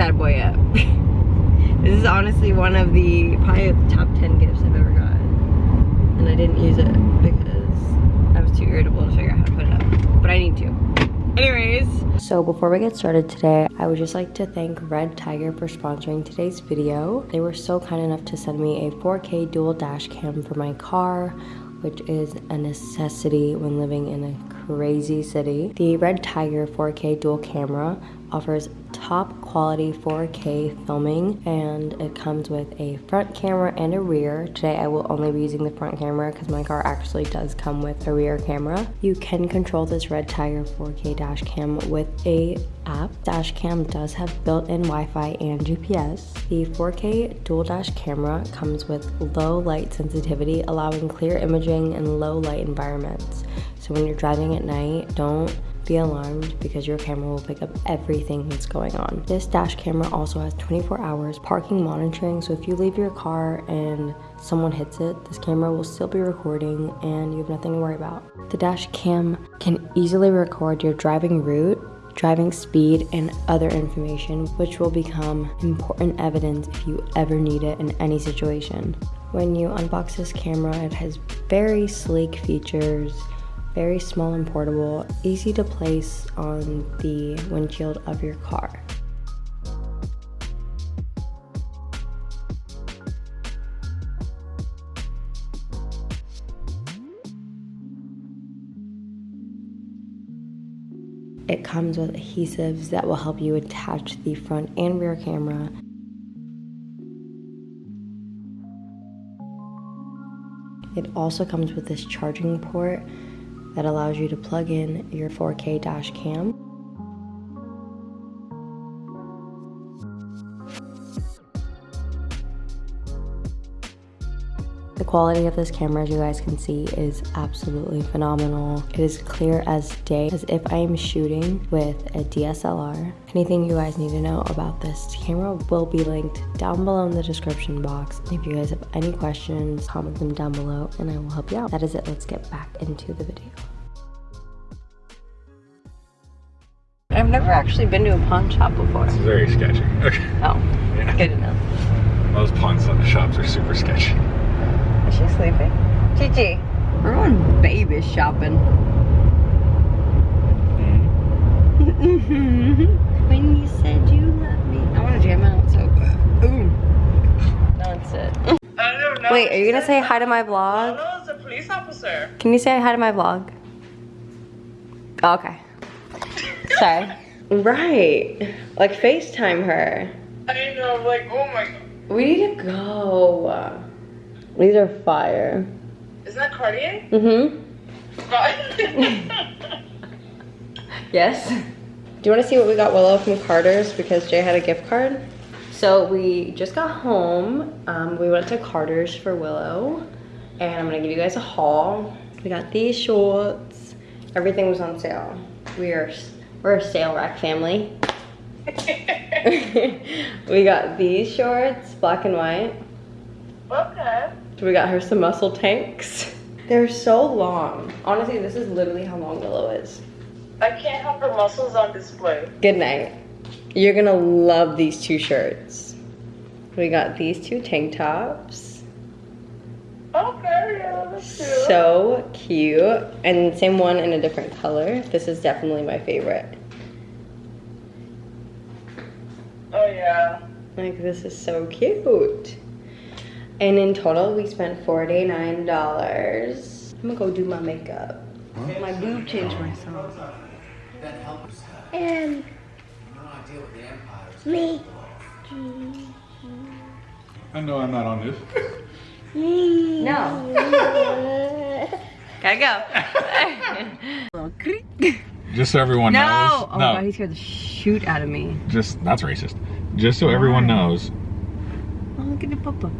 bad boy up. this is honestly one of the probably the top 10 gifts I've ever gotten. And I didn't use it because I was too irritable to figure out how to put it up. But I need to. Anyways. So before we get started today, I would just like to thank Red Tiger for sponsoring today's video. They were so kind enough to send me a 4K dual dash cam for my car, which is a necessity when living in a crazy city. The Red Tiger 4K dual camera offers top quality 4K filming and it comes with a front camera and a rear. Today I will only be using the front camera because my car actually does come with a rear camera. You can control this Red Tiger 4K dash cam with a app. Dash cam does have built-in Wi-Fi and GPS. The 4K dual dash camera comes with low light sensitivity allowing clear imaging in low light environments. So when you're driving at night, don't be alarmed because your camera will pick up everything that's going on. This dash camera also has 24 hours parking monitoring, so if you leave your car and someone hits it, this camera will still be recording and you have nothing to worry about. The dash cam can easily record your driving route driving speed, and other information, which will become important evidence if you ever need it in any situation. When you unbox this camera, it has very sleek features very small and portable, easy to place on the windshield of your car. It comes with adhesives that will help you attach the front and rear camera. It also comes with this charging port that allows you to plug in your 4K dash cam. The quality of this camera, as you guys can see, is absolutely phenomenal. It is clear as day, as if I am shooting with a DSLR. Anything you guys need to know about this camera will be linked down below in the description box. If you guys have any questions, comment them down below and I will help you out. That is it, let's get back into the video. I've never actually been to a pawn shop before. It's very sketchy. Okay. Oh, yeah. good to know. Most pawn shops are super sketchy. Is she sleeping? Gigi, we're going baby shopping. When you said you love me. I want to jam out so bad. Ooh. That's it. I don't know. Wait, are you gonna say hi to my vlog? No, it's a police officer. Can you say hi to my vlog? Oh, okay. Sorry. Right. Like FaceTime her. I know, like, oh my god. We need to go. These are fire. Isn't that Cartier? Mm-hmm. yes. Do you want to see what we got Willow from Carter's because Jay had a gift card? So we just got home. Um, we went to Carter's for Willow. And I'm going to give you guys a haul. We got these shorts. Everything was on sale. We are, we're a sale rack family. we got these shorts, black and white. okay. We got her some muscle tanks. They're so long. Honestly, this is literally how long Willow is. I can't have her muscles on display. Good night. You're gonna love these two shirts. We got these two tank tops. Okay, yeah, that's cute. So cute. And same one in a different color. This is definitely my favorite. Oh yeah. Like this is so cute. And in total, we spent $49. I'm gonna go do my makeup. My boob changed my myself. And me. I know I'm not on this. No. Gotta go. Just so everyone no. knows. Oh my god, he scared the shoot out of me. Just that's racist. Just so everyone knows. Oh, look at the papa.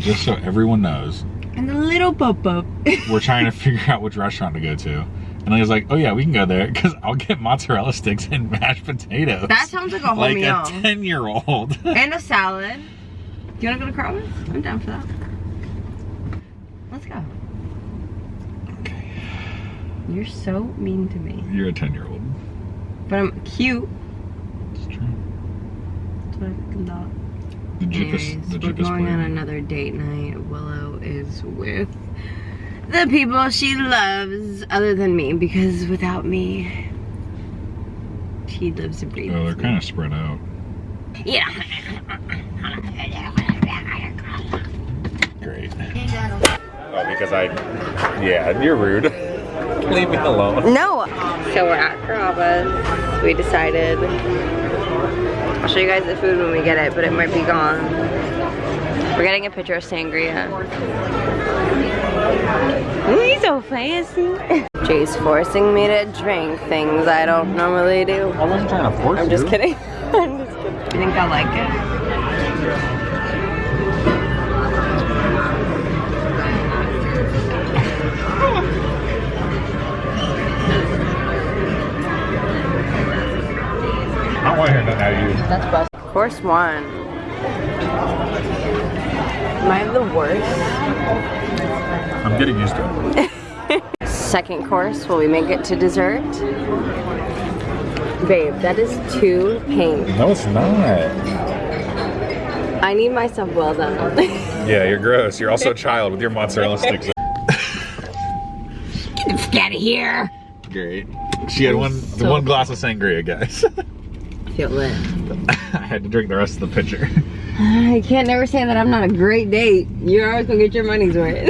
Just so everyone knows. And the little papa. We're trying to figure out which restaurant to go to. And I was like, oh yeah, we can go there because I'll get mozzarella sticks and mashed potatoes. That sounds like a whole like meal. a 10 year old. and a salad. Do you wanna go to Carl's? I'm down for that. Let's go. okay. You're so mean to me. You're a 10 year old. But I'm cute. It's true. what I fucking thought. The Jeep is Anyways, the we're Jeep is going on another date night. Willow is with the people she loves other than me because without me, she lives and breathes. Oh, they're kind of spread out. Yeah. Great. Oh, because I. Yeah, you're rude. Leave me alone. No. So we're at Carrabba's. We decided. I'll show you guys the food when we get it, but it might be gone. We're getting a picture of sangria. Ooh, he's so fancy. Jay's forcing me to drink things I don't normally do. I wasn't trying to force I'm just kidding. I'm just kidding. You think I like it? That's best. Course one. Am I the worst? I'm getting used to it. Second course, will we make it to dessert? Babe, that is too pink. No, it's not. I need myself well done. Yeah, you're gross. You're also a child with your mozzarella sticks. Get the fuck out of here. Great. She had one So- one glass of sangria, guys. I lit. I had to drink the rest of the pitcher. I can't never say that I'm not a great date. You're always gonna get your money's worth.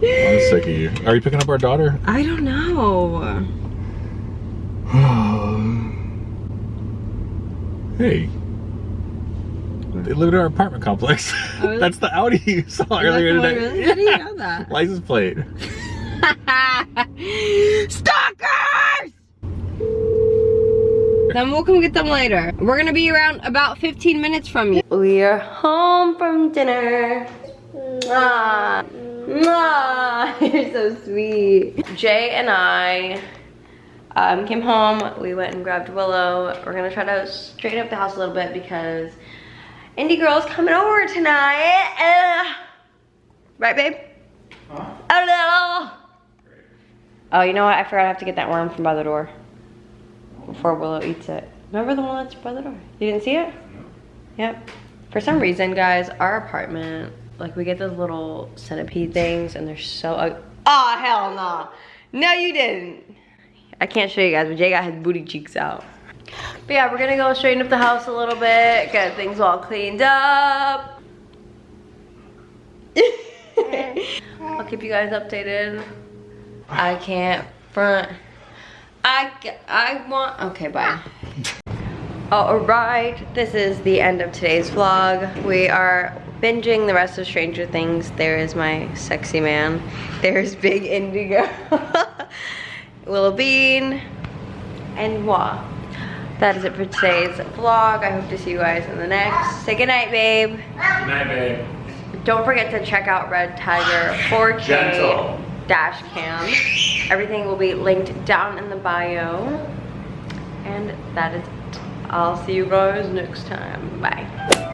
I'm sick of you. Are you picking up our daughter? I don't know. hey. They live in our apartment complex. Oh? That's the Audi you saw earlier That's the one, today. really? How do you know that? License plate. Stalkers! Then we'll come get them later. We're gonna be around about 15 minutes from you. We are home from dinner. Mwah. Mwah. You're so sweet. Jay and I um, came home. We went and grabbed Willow. We're gonna try to straighten up the house a little bit because Indie Girl's coming over tonight. Uh, right, babe? Hello. Oh, you know what? I forgot I have to get that worm from by the door before Willow eats it. Remember the one that's by the door? You didn't see it? Yep. For some reason, guys, our apartment, like we get those little centipede things and they're so ugly. Oh, hell no. No, you didn't. I can't show you guys, but Jay got his booty cheeks out. But yeah, we're gonna go straighten up the house a little bit, get things all cleaned up. I'll keep you guys updated. I can't front. I, I want, okay, bye. Alright, this is the end of today's vlog. We are binging the rest of Stranger Things. There is my sexy man. There's Big Indigo. Willow Bean. And moi. That is it for today's vlog. I hope to see you guys in the next. Say goodnight, babe. Good night, babe. Don't forget to check out Red Tiger 4K Gentle. Dash cam. Everything will be linked down in the bio. And that is it. I'll see you guys next time. Bye.